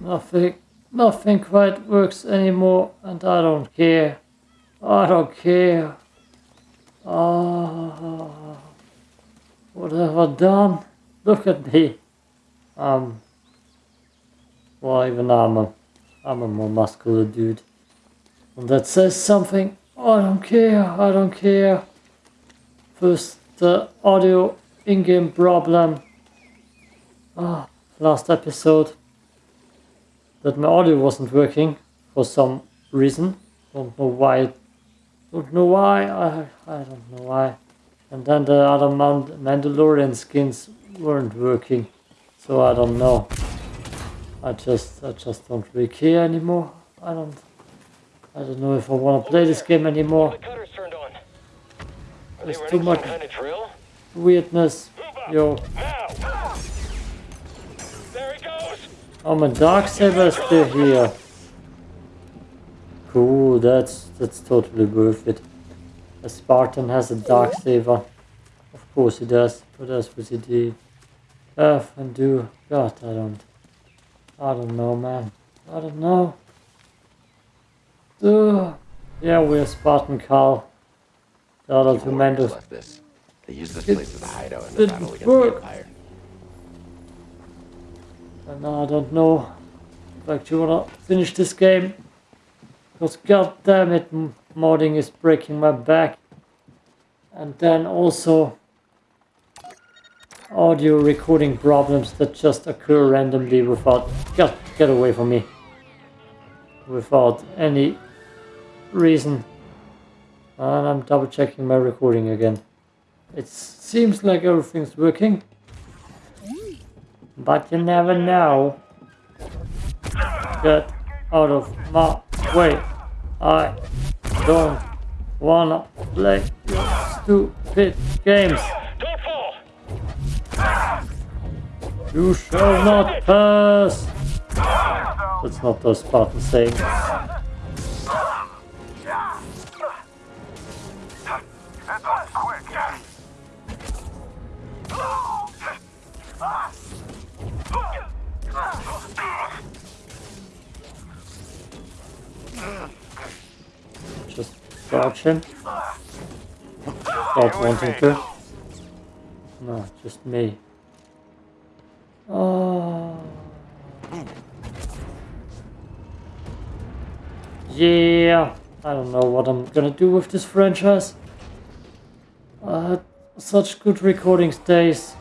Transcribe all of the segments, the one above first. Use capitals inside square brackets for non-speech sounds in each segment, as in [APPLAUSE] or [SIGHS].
Nothing, nothing quite works anymore, and I don't care. I don't care. Ah, what have I done? Look at me. Um, well, even I'm a, I'm a more muscular dude. And that says something. I don't care, I don't care. First, the audio in-game problem. Ah, last episode. That my audio wasn't working for some reason. Don't know why. Don't know why. I, I don't know why. And then the other Mand Mandalorian skins weren't working. So I don't know. I just I just don't really care anymore. I don't I don't know if I want to play this game anymore. The cutter's turned on. Are they There's too much kind of drill? weirdness. Yo, oh my Darksaber is still here. Cool, that's that's totally worth it. A Spartan has a Dark Saber. Of course he does. What else would he do? Have and do. God, I don't. I don't know, man. I don't know. Ugh. Yeah, we're Spartan Carl. The other two Mandos. They used this place as a hideout in the battle against the Empire. Uh, and I don't know if I actually wanna finish this game. Because god damn it, modding is breaking my back. And then also audio recording problems that just occur randomly without get get away from me. Without any reason. And I'm double checking my recording again. It seems like everything's working. But you never know. Get out of my way. I don't wanna play your stupid games. You shall not pass. That's not the Spartan saying. Quick. Just him. Not wanting to. No, just me. Oh. Yeah. I don't know what I'm gonna do with this franchise. I had such good recording days.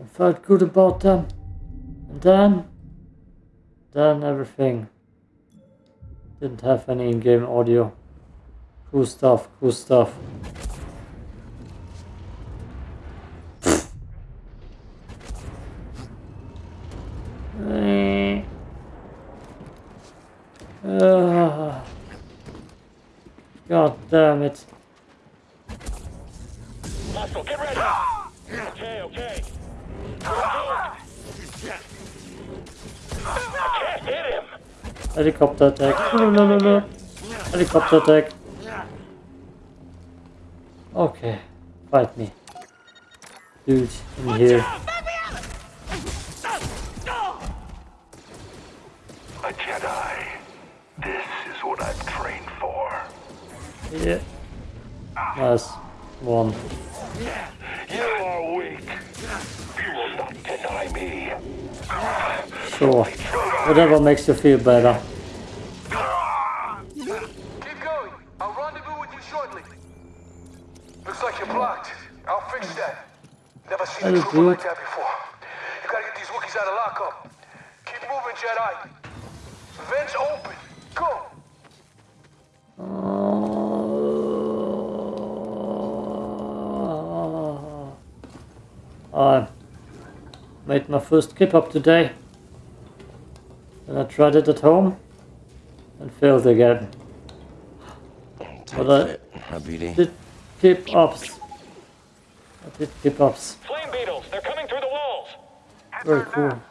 I felt good about them. Then, then everything. Didn't have any in-game audio. Cool stuff, cool stuff. [SIGHS] Ah. God damn it. Helicopter attack. No, no, no, no. Helicopter attack. Okay. Fight me. Dude, in here. A Jedi. This is what I've trained for. Yeah. Nice. One. You are weak. You will not deny me. Sure. Whatever makes you feel better. Keep going. I'll rendezvous with you shortly. Looks like you're blocked. I'll fix that. Never seen a trooper like that before. You gotta get these Wookiees out of lockup. Keep moving, Jedi. Vents open. Go. Uh, I made my first kip up today. And I tried it at home and failed again. Tight But I- fit. Did kip ups. I did kip ups. Flame beetles, they're coming through the walls! Very cool.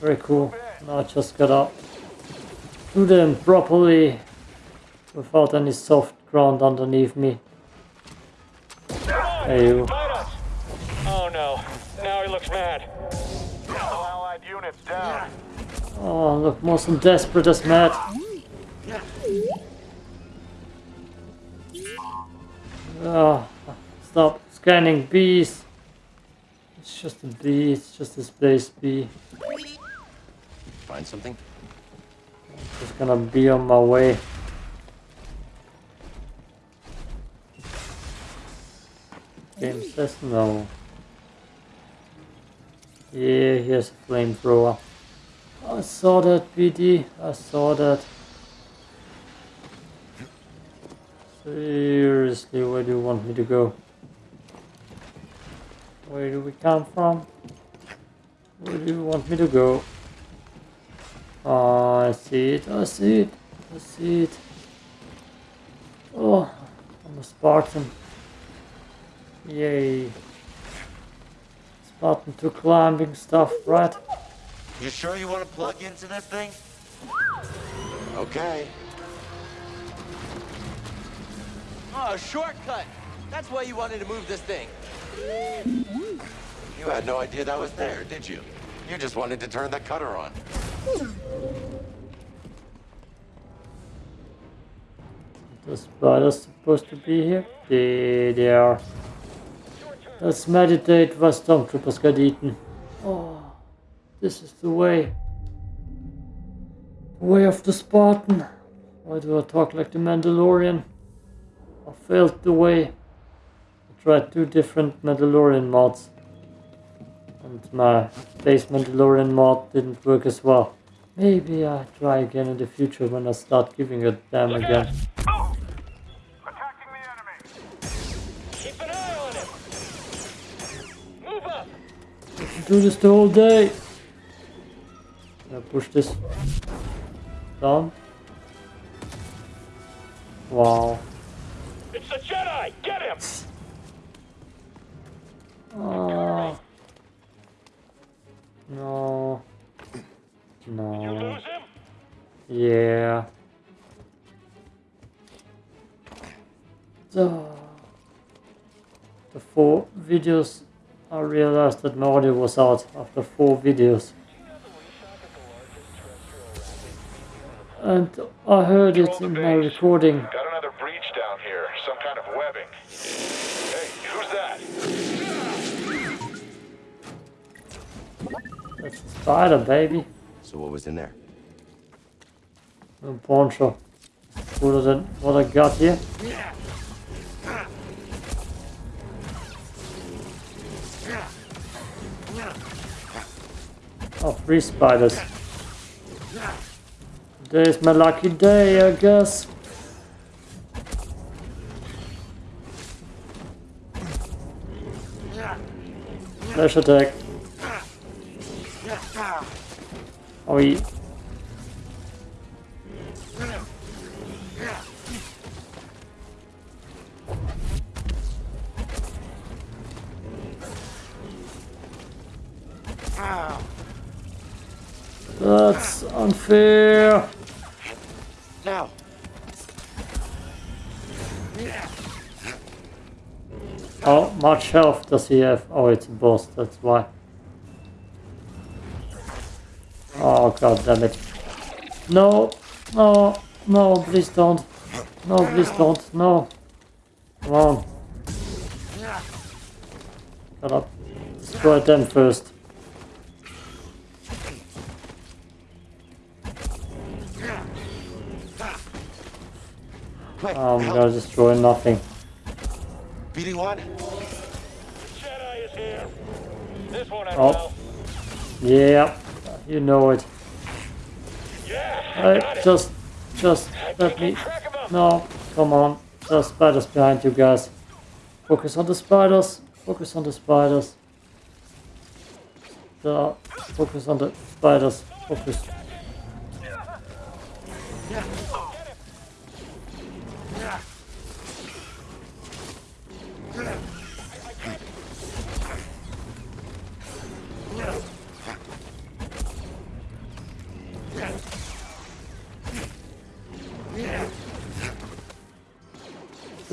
Very cool. Now I just gotta do them properly without any soft ground underneath me. Hey you. Oh, look, most desperate as mad. Oh, stop scanning bees. It's just a bee, it's just a space bee. Find something? Just gonna be on my way. Game says no. Yeah, here's a flamethrower. I saw that, BD. I saw that. Seriously, where do you want me to go? Where do we come from? Where do you want me to go? Oh, I see it, I see it, I see it. Oh, I'm a Spartan. Yay. Spartan to climbing stuff, right? You sure you want to plug into this thing? Okay. Oh, shortcut! That's why you wanted to move this thing. You had no idea that was there, did you? You just wanted to turn the cutter on. The spiders supposed to be here? There they are. Let's meditate while stormtroopers get eaten. Oh, this is the way. The way of the Spartan. Why do I talk like the Mandalorian? I failed the way. I tried two different Mandalorian mods. And my base Mandalorian mod didn't work as well. Maybe I try again in the future when I start giving a damn Look again. out! Oh! Attacking the enemy. Keep an eye on him! Move up! do this the whole day. I push this down? Wow. It's the Jedi! Get him! Oh. No. No. Yeah. The, the four videos, I realized that my audio was out after four videos. And I heard it in my recording. Got another breach down here. Some kind of webbing. Hey, who's that? That's a spider, baby. So what was in there? A poncho. Cooler than what I got here. Oh, three spiders. Today's my lucky day, I guess. Flash attack. Oh, he That's unfair. Much health does he have? Oh, it's a boss, that's why. Oh, god damn it. No, no, no, please don't. No, please don't, no. Come on. Shut up. Destroy them first. Oh, I'm gonna destroy nothing. BD1? Jedi is here! This one I Oh. Yeah, you know it. Yeah! Hey, got it. just, just let me. No, come on. There are spiders behind you guys. Focus on the spiders. Focus on the spiders. There. Focus on the spiders. Focus.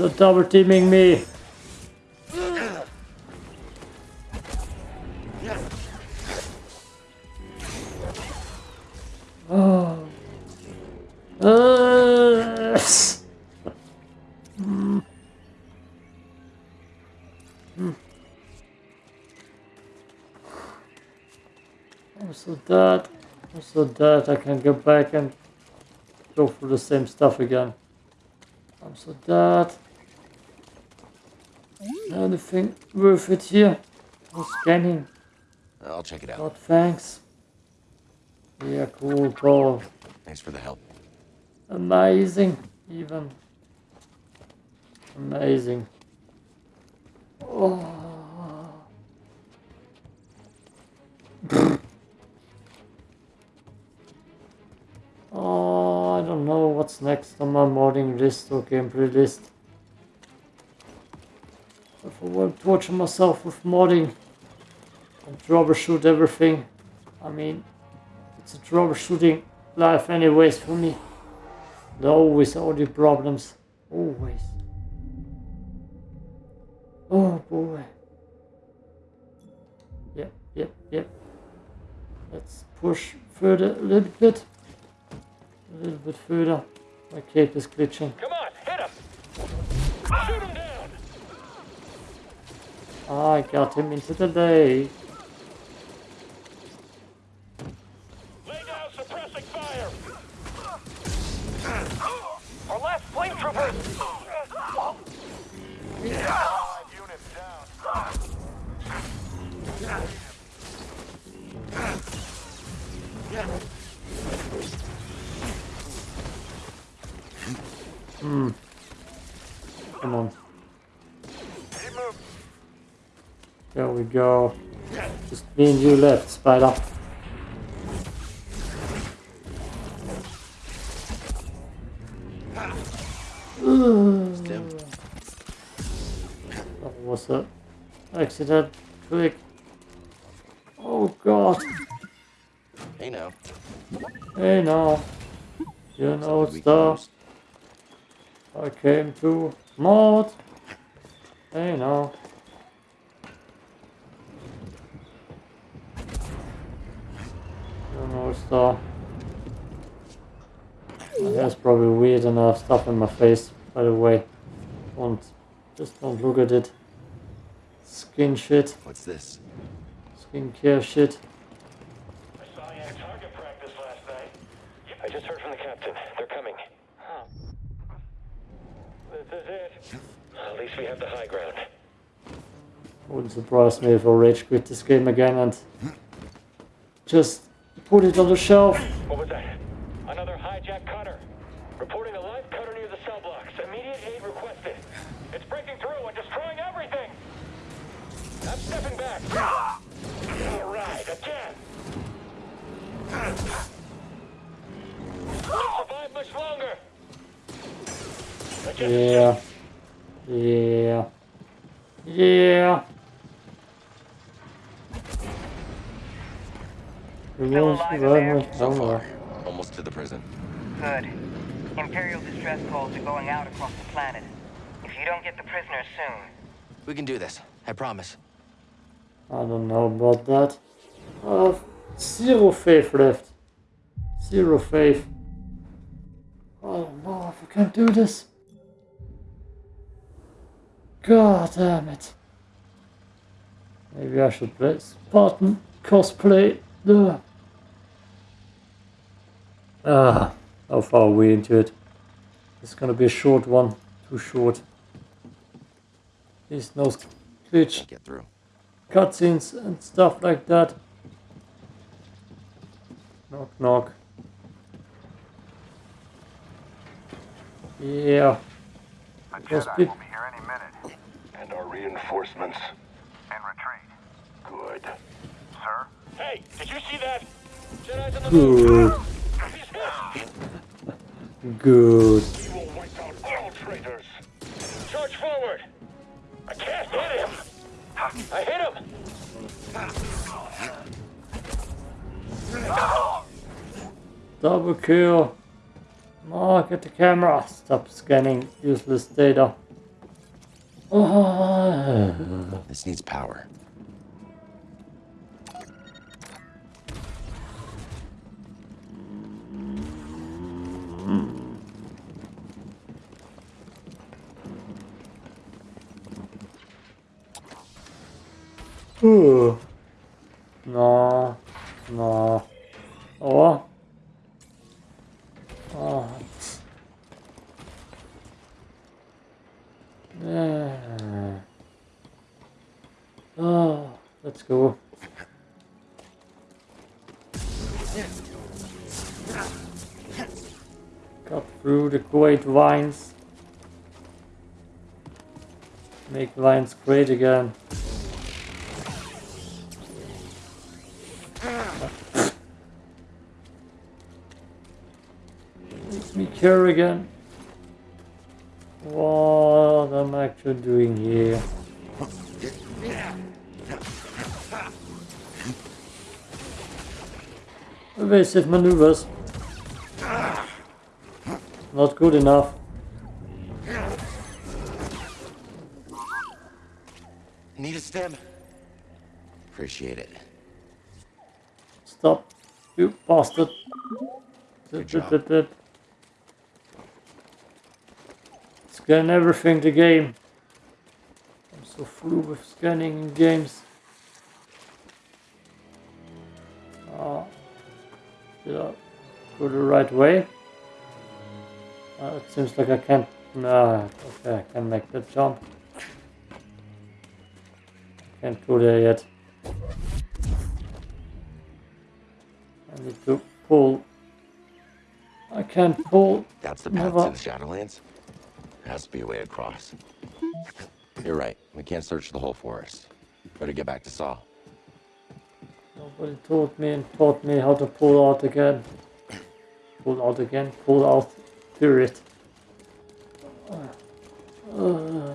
Not double teaming me. Oh. Uh. mm. Mm. I'm so dead. I can go back and go through the same stuff again. I'm so dead. Anything worth it here? No scanning. I'll check it out. God, thanks. Yeah, cool, cool. Thanks for the help. Amazing, even. Amazing. Oh. [LAUGHS] oh, I don't know what's next on my modding list or gameplay list. If I want to torture myself with modding and troubleshoot everything, I mean, it's a troubleshooting life anyways for me. There are always audio problems. Always. Oh boy. Yep, yep, yep. Let's push further a little bit. A little bit further. My cape is glitching. Come on, hit him! Ah! Shoot him down! I got him into the lake. Go. Just me and you left, Spider. Tim, That was a accident. Quick. Oh god. hey now. Hey now. You know stuff. I came to mod. Hey now. You know. That's probably weird enough stuff in my face, by the way. Don't just don't look at it. Skin shit, What's this? skincare shit. I saw you at target practice last night. I just heard from the captain. They're coming. This is it. At least we have the high ground. Wouldn't surprise me if I rage quit this game again and just put it on the shelf. What was that? Another hijacked cutter. Reporting a live cutter near the cell blocks. Immediate aid requested. It's breaking through and destroying everything. I'm stepping back. All right, again. Won't survive much longer. Yeah. Yeah. Yeah. Still alive in there? So far, almost to the prison. Good. Imperial distress calls are going out across the planet. If you don't get the prisoners soon, We can do this. I promise. I don't know about that. I have zero faith left. Zero faith. I don't know if I can do this. God damn it. Maybe I should play Spartan cosplay. Ugh. Ah, how far are we into it? It's gonna be a short one. Too short. Please no glitch Get through. cutscenes and stuff like that. Knock knock. Yeah. A Yes, Jedi will be here any minute. And our reinforcements. In retreat. Good. Sir? Hey, did you see that? Jedi's on the move. Good. He's hit. Good. We will wipe out all traitors. Charge forward. I can't hit him. I hit him. Double kill. Mark at the camera. Stop scanning useless data. Ah. This needs power. No. No. Oh. Oh. Yeah. Oh, let's go. Cut through the great vines. Make vines great again. Care again. What am I actually doing here? Evasive maneuvers. Not good enough. Need a stem? Appreciate it. Stop. You bastard. Good job. [LAUGHS] Scan everything the game. I'm so through with scanning in games. Ah, did I go the right way? Uh, it seems like I can't. Nah, okay, I can make the jump. Can't go there yet. I need to pull. I can't pull. That's the path Never. to the Shadowlands? Has to be a way across. You're right. We can't search the whole forest. Better get back to Saw. Nobody told me and taught me how to pull out again. Pull out again. Pull out. Period. Uh,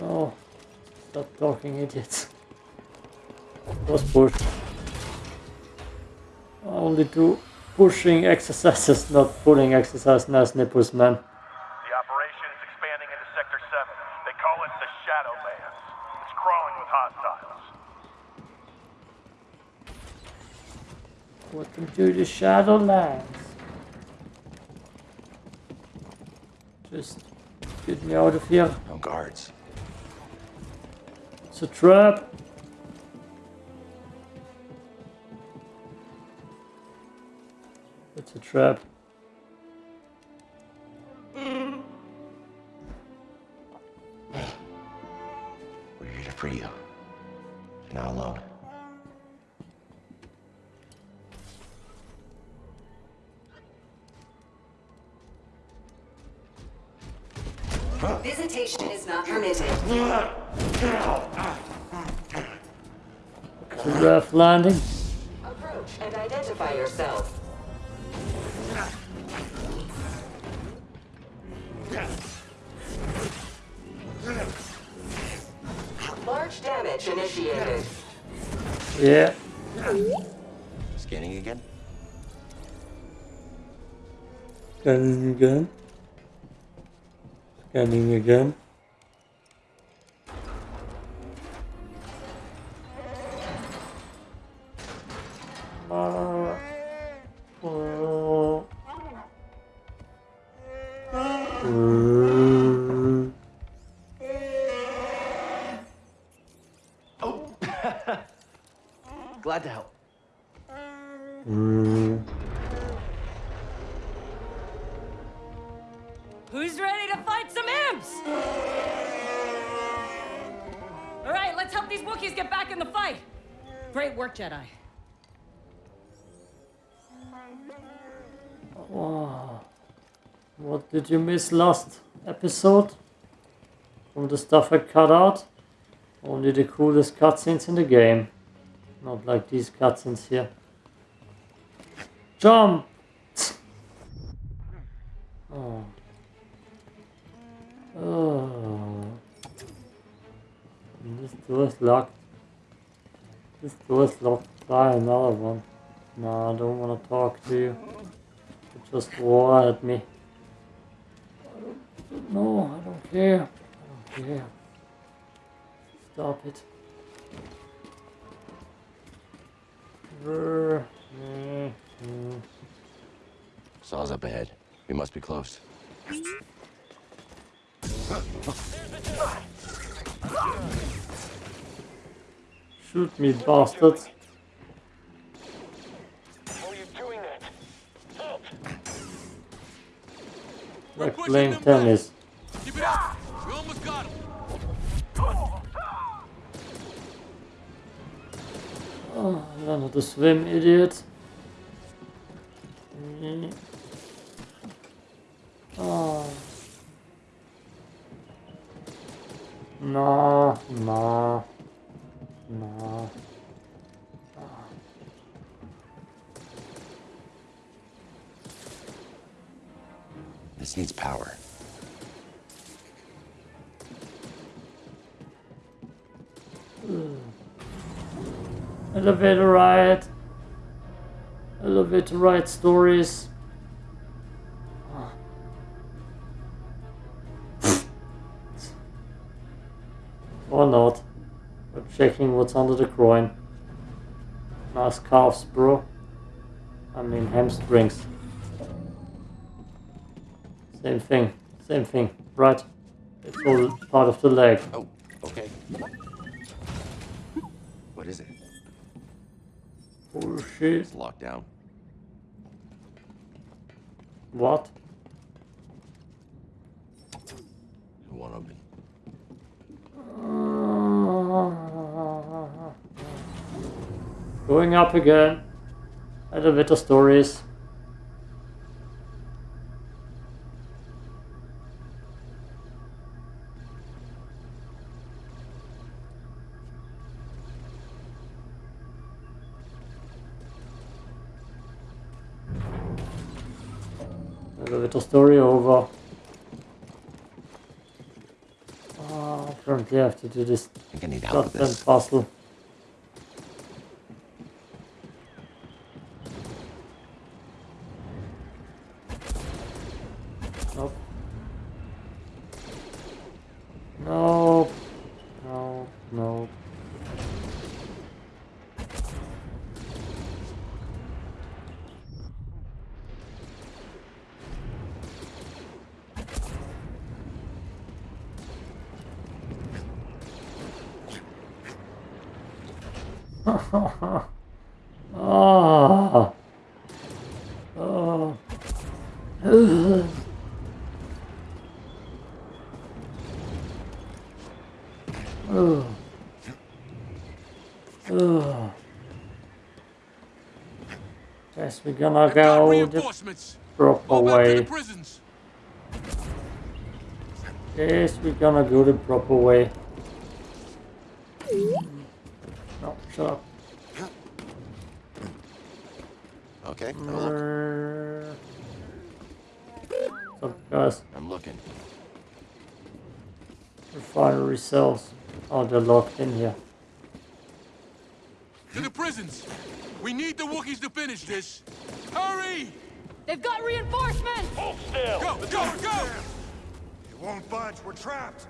no. Stop talking, idiots. Was push. Only do pushing exercises, not pulling exercises, Nice nipples, man. The operation is expanding into Sector 7. They call it the Shadowlands. It's crawling with hostiles. To the Shadowlands. Just get me out of here. No guards. It's a trap. It's a trap. Landing. Approach and identify yourself. Large damage initiated. Yeah. Scanning again? Scanning again. Scanning again. These Wookiees get back in the fight. Great work, Jedi. Wow. What did you miss last episode? From the stuff I cut out? Only the coolest cutscenes in the game. Not like these cutscenes here. Jump! Oh. Oh. This door is locked. This door is locked. Try another one. No, I don't want to talk to you. You just roar at me. No, I don't care. I don't care. Stop it. Brr. Saw's up ahead. We must be close. Shoot me, bastard. Like playing tennis. Keep it up! We almost got him! Oh, ah, I don't know how to swim, idiot. Needs power. Hmm. Elevator ride. Elevator ride stories. Ah. or not. We're checking what's under the groin. Nice calves, bro. I mean hamstrings. Same thing. Same thing. Right. It's all part of the leg. Oh, okay. What is it? Oh shit. It's locked down. What? Who won't open? Going up again. Elevator stories. Elevator story over. Oh, apparently I have to do this I think I need help with this. puzzle. Nope. No, no. Ah. Oh. Ugh. Ugh. Ugh. Guess we're gonna go the proper Go back to the way. Yes, we're gonna go the proper way. No, shut up. Okay, have a look. What's up, guys? I'm looking. Refinery cells. Oh, they're locked in here. To the prisons. We need the Wookiees to finish this. Hurry! They've got reinforcements! Hold still. Go, go, go! It won't budge. We're trapped.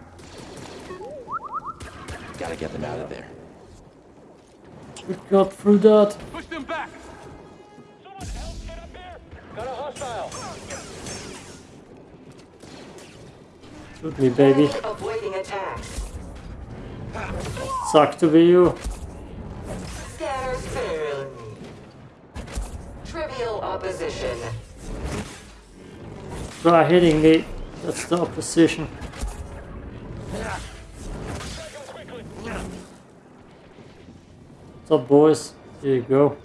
Gotta get them out of there. We got through that. Push them back. Got a hostile. Shoot me, baby. Avoiding attacks. Suck to be you. Scatter fairly. Trivial opposition. Try hitting me. That's the opposition. What's up, boys? Here you go.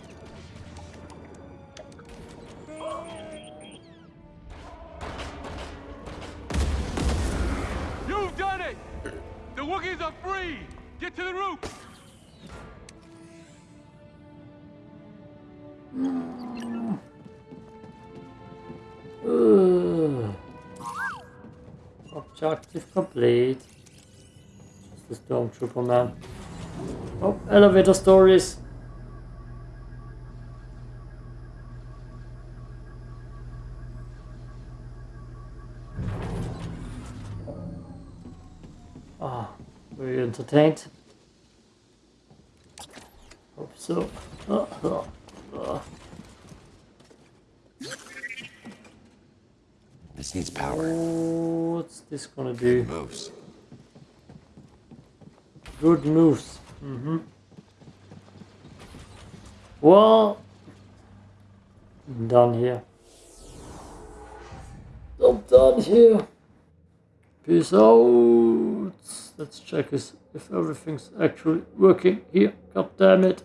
Complete. Just the stormtrooper man. Oh, elevator stories. Ah, you entertained? Hope so. Ah, ah, ah. This needs power. What's this gonna do? Moves. Good moves. Mm-hmm. Well, I'm done here. I'm done here. Peace out. Let's check is if everything's actually working here. God damn it.